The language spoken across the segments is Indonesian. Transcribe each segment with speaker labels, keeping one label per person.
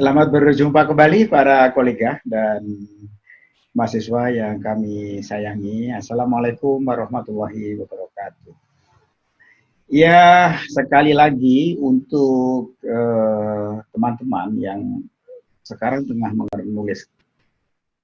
Speaker 1: Selamat berjumpa kembali para kolega dan mahasiswa yang kami sayangi. Assalamualaikum warahmatullahi wabarakatuh. Ya, sekali lagi untuk eh, teman-teman uh, yang sekarang tengah menulis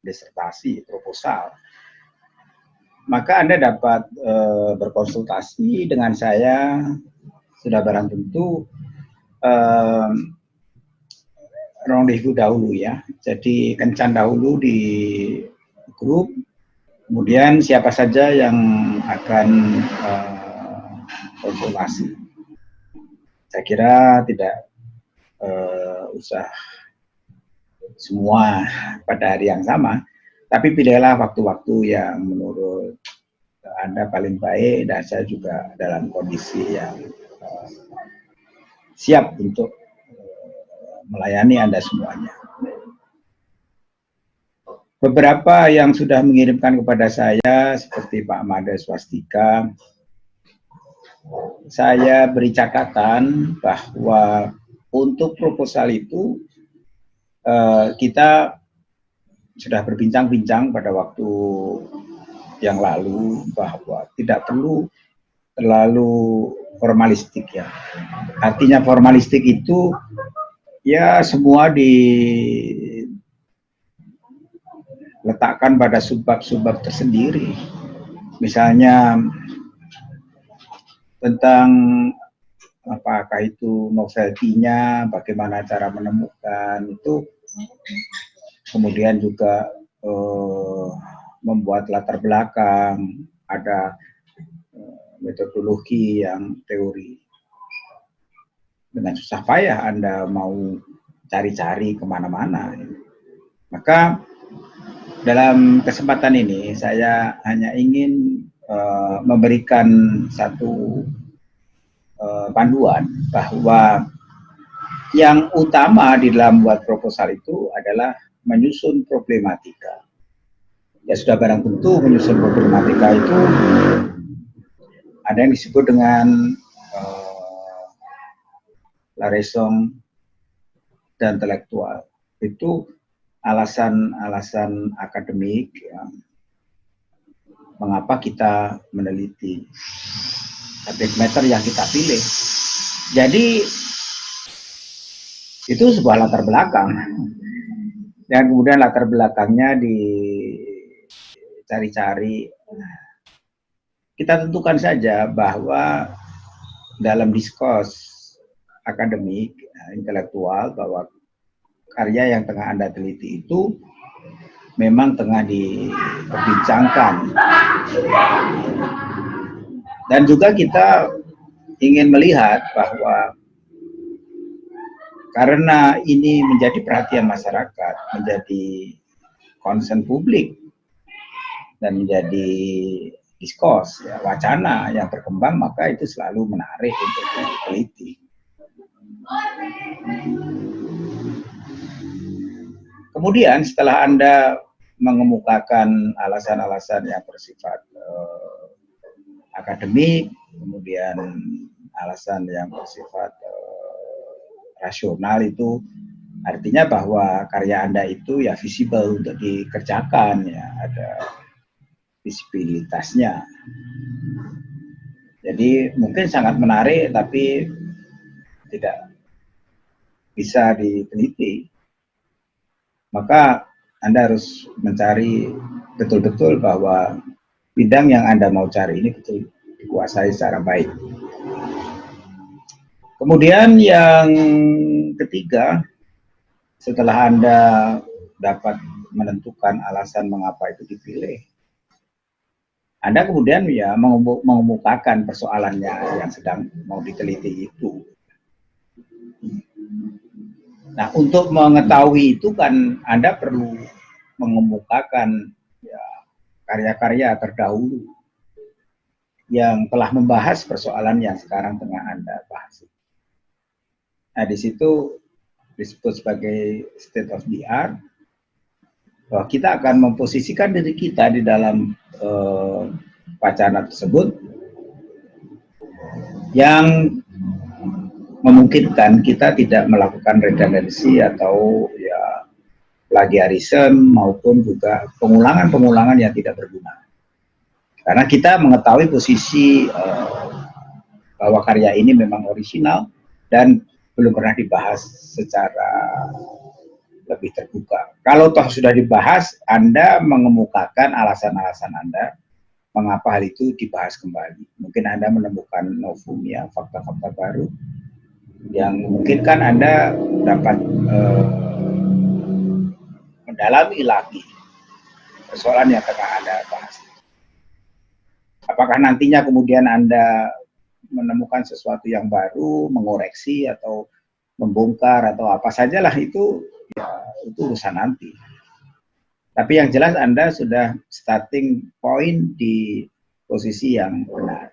Speaker 1: disertasi, proposal, maka Anda dapat uh, berkonsultasi dengan saya, sudah barang tentu, uh, rendezvous dahulu ya. Jadi kencan dahulu di grup, kemudian siapa saja yang akan uh. Saya kira tidak uh, usah semua pada hari yang sama, tapi pilihlah waktu-waktu yang menurut Anda paling baik dan saya juga dalam kondisi yang uh, siap untuk melayani Anda semuanya. Beberapa yang sudah mengirimkan kepada saya, seperti Pak Mada Swastika, saya beri catatan bahwa untuk proposal itu eh, kita sudah berbincang-bincang pada waktu yang lalu bahwa tidak perlu terlalu formalistik ya. Artinya formalistik itu ya semua diletakkan pada subbab-subbab tersendiri. Misalnya tentang apakah itu novelty-nya, bagaimana cara menemukan itu, kemudian juga eh, membuat latar belakang, ada eh, metodologi yang teori dengan susah payah Anda mau cari-cari ke mana-mana. Maka dalam kesempatan ini saya hanya ingin uh, memberikan satu uh, panduan bahwa yang utama di dalam buat proposal itu adalah menyusun problematika. Ya sudah barang tentu menyusun problematika itu ada yang disebut dengan la raison dan intelektual. Itu alasan-alasan akademik ya, mengapa kita meneliti subject matter yang kita pilih. Jadi itu sebuah latar belakang dan kemudian latar belakangnya dicari-cari kita tentukan saja bahwa dalam diskurs akademik, eh, intelektual bahwa karya yang tengah Anda teliti itu memang tengah diperbincangkan. Dan juga kita ingin melihat bahwa karena ini menjadi perhatian masyarakat, menjadi concern publik, dan menjadi diskurs, ya, wacana yang berkembang, maka itu selalu menarik untuk diteliti. Kemudian setelah Anda mengemukakan alasan-alasan yang bersifat uh, akademik, kemudian alasan yang bersifat uh, rasional itu artinya bahwa karya Anda itu ya visible untuk dikerjakan ya, ada visibilitasnya. Jadi mungkin sangat menarik tapi tidak bisa diteliti, maka Anda harus mencari betul-betul bahwa bidang yang Anda mau cari ini betul dikuasai secara baik. Kemudian yang ketiga, setelah Anda dapat menentukan alasan mengapa itu dipilih, Anda kemudian ya mengemukakan persoalannya yang sedang mau diteliti itu. Nah, untuk mengetahui itu kan Anda perlu mengemukakan ya, karya-karya terdahulu yang telah membahas persoalan yang sekarang tengah Anda bahas. Nah, di situ disebut sebagai state of the art, bahwa kita akan memposisikan diri kita di dalam uh, wacana tersebut yang memungkinkan kita tidak melakukan redundancy atau ya plagiarisme maupun juga pengulangan-pengulangan yang tidak berguna. Karena kita mengetahui posisi uh, bahwa karya ini memang original dan belum pernah dibahas secara lebih terbuka. Kalau toh sudah dibahas, Anda mengemukakan alasan-alasan Anda mengapa hal itu dibahas kembali. Mungkin Anda menemukan novum ya, fakta-fakta baru yang mungkin kan Anda dapat uh, mendalami lagi persoalan yang tengah Anda bahas. Apakah nantinya kemudian Anda menemukan sesuatu yang baru, mengoreksi atau membongkar atau apa sajalah itu ya itu urusan nanti. Tapi yang jelas Anda sudah starting point di posisi yang benar.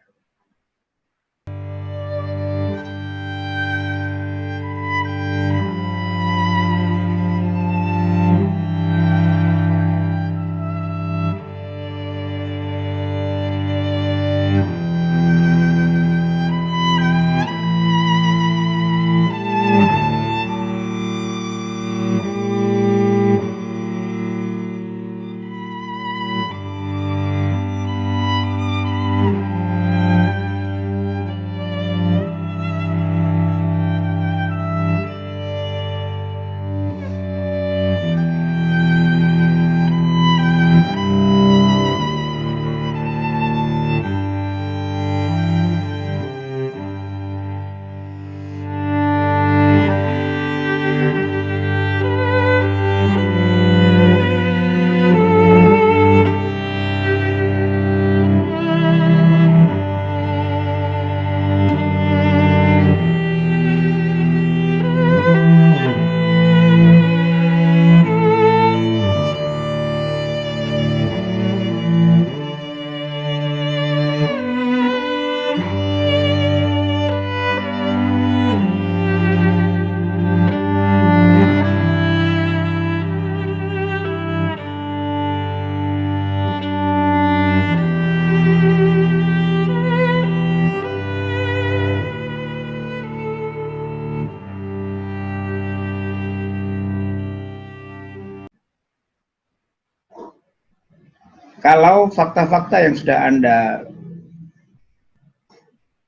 Speaker 1: Kalau fakta-fakta yang sudah Anda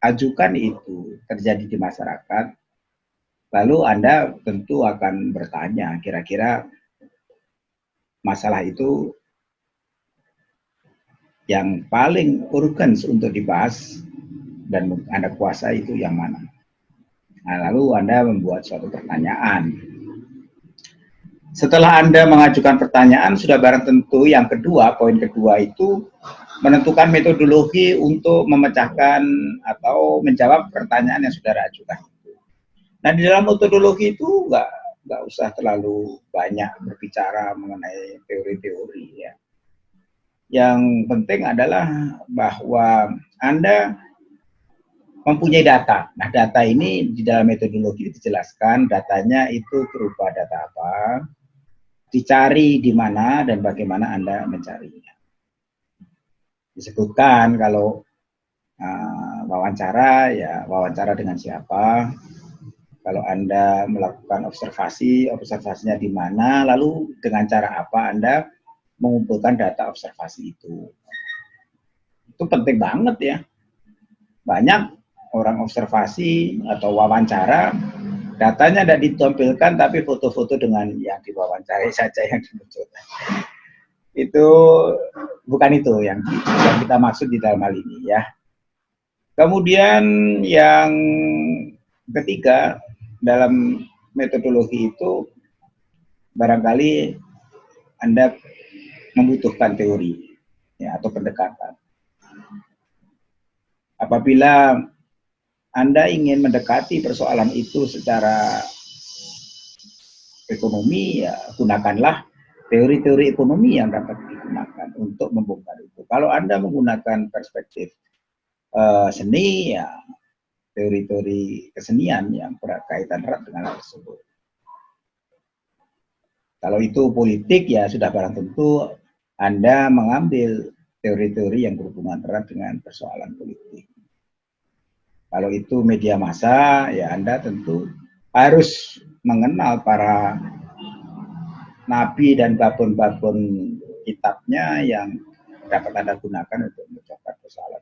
Speaker 1: ajukan itu terjadi di masyarakat, lalu Anda tentu akan bertanya, kira-kira masalah itu yang paling urgen untuk dibahas dan Anda kuasa itu yang mana? Nah, lalu Anda membuat suatu pertanyaan setelah Anda mengajukan pertanyaan, sudah barang tentu yang kedua, poin kedua itu menentukan metodologi untuk memecahkan atau menjawab pertanyaan yang sudah ajukan. Nah, di dalam metodologi itu nggak nggak usah terlalu banyak berbicara mengenai teori-teori ya. Yang penting adalah bahwa Anda mempunyai data. Nah, data ini di dalam metodologi dijelaskan datanya itu berupa data apa, dicari di mana dan bagaimana Anda mencarinya. Disebutkan kalau uh, wawancara, ya wawancara dengan siapa, kalau Anda melakukan observasi, observasinya di mana, lalu dengan cara apa Anda mengumpulkan data observasi itu. Itu penting banget ya. Banyak orang observasi atau wawancara Datanya tidak ditampilkan, tapi foto-foto dengan yang diwawancari saja yang dimunculkan. Itu bukan itu yang, yang kita maksud di dalam hal ini ya. Kemudian yang ketiga dalam metodologi itu barangkali Anda membutuhkan teori ya, atau pendekatan. Apabila anda ingin mendekati persoalan itu secara ekonomi, ya gunakanlah teori-teori ekonomi yang dapat digunakan untuk membongkar itu. Kalau Anda menggunakan perspektif uh, seni, ya teori-teori kesenian yang berkaitan erat dengan hal tersebut. Kalau itu politik, ya sudah barang tentu Anda mengambil teori-teori yang berhubungan erat dengan persoalan politik. Kalau itu media massa, ya Anda tentu harus mengenal para nabi dan babon-babon kitabnya yang dapat Anda gunakan untuk mencapai persoalan.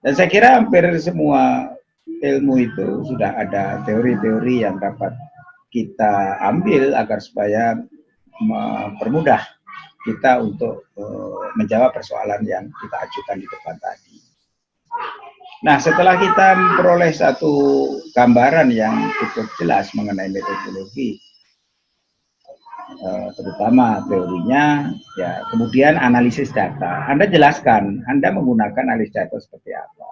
Speaker 1: Dan saya kira hampir semua ilmu itu sudah ada teori-teori yang dapat kita ambil agar supaya mempermudah kita untuk uh, menjawab persoalan yang kita ajukan di depan tadi. Nah, setelah kita memperoleh satu gambaran yang cukup jelas mengenai metodologi, uh, terutama teorinya, ya kemudian analisis data. Anda jelaskan, Anda menggunakan analisis data seperti apa.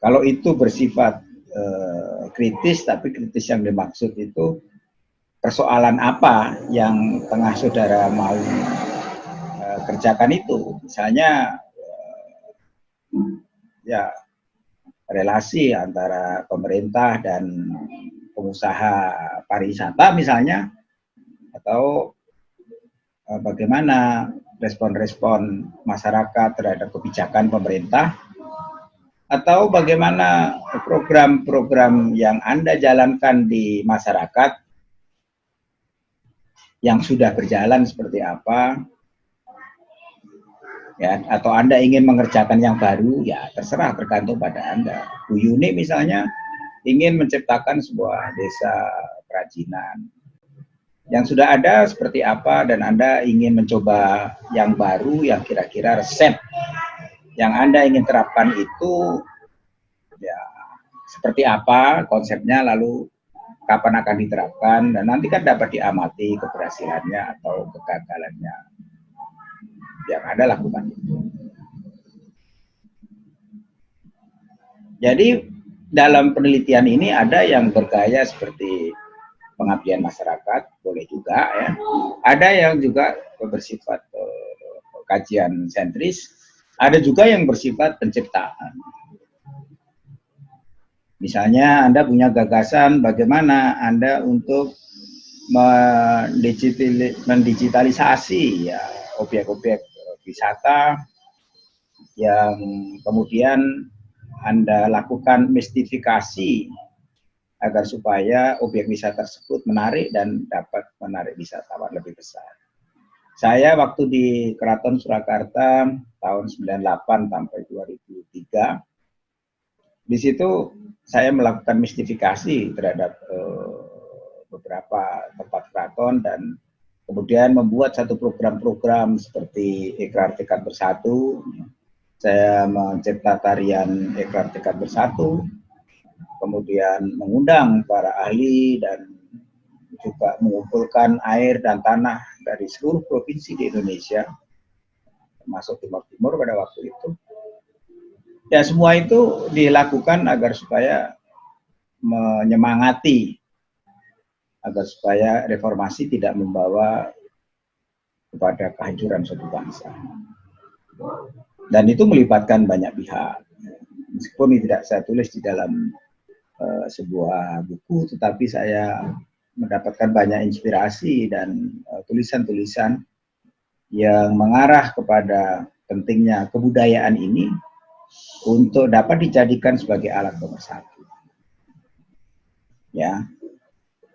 Speaker 1: Kalau itu bersifat uh, kritis, tapi kritis yang dimaksud itu persoalan apa yang tengah saudara mau uh, kerjakan itu. Misalnya ya relasi antara pemerintah dan pengusaha pariwisata misalnya atau uh, bagaimana respon-respon masyarakat terhadap kebijakan pemerintah atau bagaimana program-program yang Anda jalankan di masyarakat yang sudah berjalan seperti apa ya atau Anda ingin mengerjakan yang baru ya terserah tergantung pada Anda. Bu Yuni misalnya ingin menciptakan sebuah desa kerajinan. Yang sudah ada seperti apa dan Anda ingin mencoba yang baru yang kira-kira resep yang Anda ingin terapkan itu ya seperti apa konsepnya lalu kapan akan diterapkan dan nanti kan dapat diamati keberhasilannya atau kegagalannya yang ada lakukan. Jadi dalam penelitian ini ada yang bergaya seperti pengabdian masyarakat, boleh juga ya. Ada yang juga bersifat uh, kajian sentris, ada juga yang bersifat penciptaan. Misalnya Anda punya gagasan bagaimana Anda untuk mendigitalisasi ya objek-objek wisata yang kemudian Anda lakukan mistifikasi agar supaya objek wisata tersebut menarik dan dapat menarik wisatawan lebih besar. Saya waktu di Keraton Surakarta tahun 98 sampai 2003 di situ saya melakukan mistifikasi terhadap uh, beberapa tempat keraton dan kemudian membuat satu program-program seperti Ikrar Tekad Bersatu. Saya mencipta tarian Ikrar Tekad Bersatu, kemudian mengundang para ahli dan juga mengumpulkan air dan tanah dari seluruh provinsi di Indonesia, termasuk Timur Timur pada waktu itu Ya semua itu dilakukan agar supaya menyemangati agar supaya reformasi tidak membawa kepada kehancuran suatu bangsa. Dan itu melibatkan banyak pihak. Meskipun ini tidak saya tulis di dalam uh, sebuah buku, tetapi saya mendapatkan banyak inspirasi dan eh, tulisan-tulisan uh, yang mengarah kepada pentingnya kebudayaan ini untuk dapat dijadikan sebagai alat pemersatu. Ya.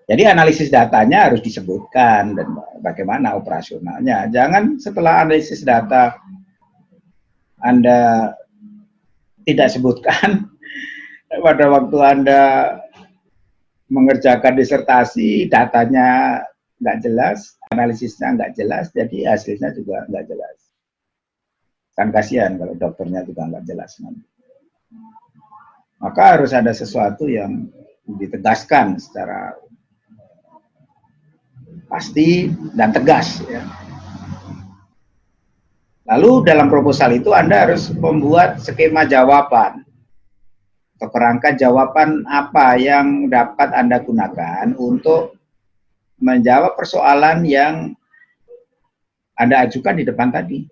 Speaker 1: Jadi analisis datanya harus disebutkan dan bagaimana operasionalnya. Jangan setelah analisis data Anda tidak sebutkan pada waktu Anda mengerjakan disertasi, datanya nggak jelas, analisisnya nggak jelas, jadi hasilnya juga nggak jelas. Kan kasihan kalau dokternya juga nggak jelas. Maka harus ada sesuatu yang ditegaskan secara pasti dan tegas. Ya. Lalu dalam proposal itu Anda harus membuat skema jawaban atau jawaban apa yang dapat Anda gunakan untuk menjawab persoalan yang Anda ajukan di depan tadi.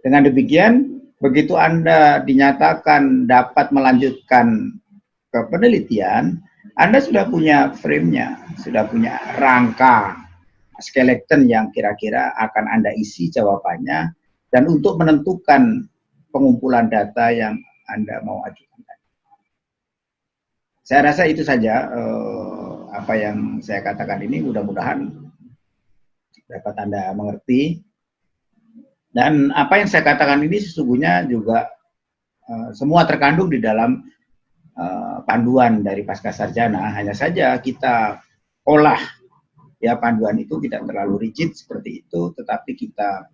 Speaker 1: Dengan demikian, begitu Anda dinyatakan dapat melanjutkan ke penelitian, Anda sudah punya frame-nya, sudah punya rangka skeleton yang kira-kira akan Anda isi jawabannya, dan untuk menentukan pengumpulan data yang Anda mau ajukan. Saya rasa itu saja eh, apa yang saya katakan ini mudah-mudahan dapat Anda mengerti. Dan apa yang saya katakan ini sesungguhnya juga eh, semua terkandung di dalam eh, panduan dari pasca sarjana. Hanya saja kita olah ya panduan itu tidak terlalu rigid seperti itu, tetapi kita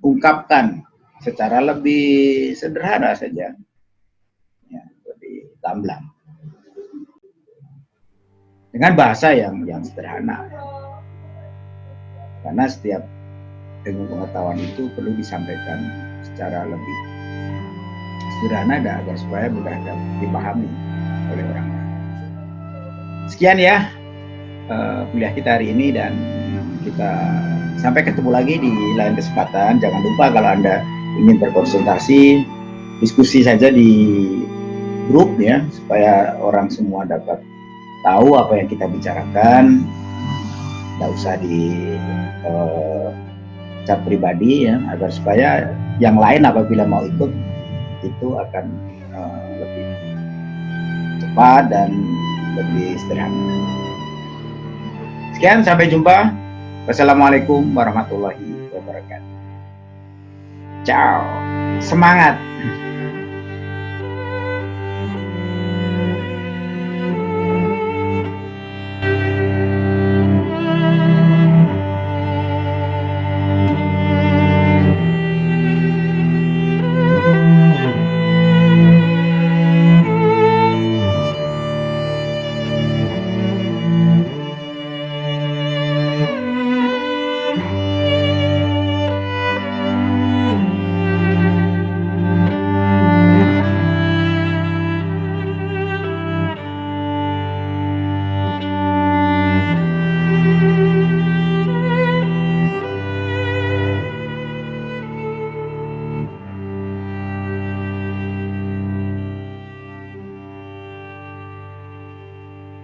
Speaker 1: ungkapkan secara lebih sederhana saja, ya, lebih gamblang dengan bahasa yang yang sederhana. Karena setiap ilmu pengetahuan itu perlu disampaikan secara lebih sederhana dan agar supaya mudah dipahami oleh orang lain. Sekian ya uh, kuliah kita hari ini dan kita sampai ketemu lagi di lain kesempatan. Jangan lupa kalau Anda ingin berkonsultasi, diskusi saja di grup ya, supaya orang semua dapat tahu apa yang kita bicarakan. Tidak usah di uh, chat pribadi ya, agar supaya yang lain apabila mau ikut itu akan uh, lebih cepat dan lebih sederhana. Sekian, sampai jumpa. Wassalamualaikum warahmatullahi wabarakatuh. Ciao. Semangat.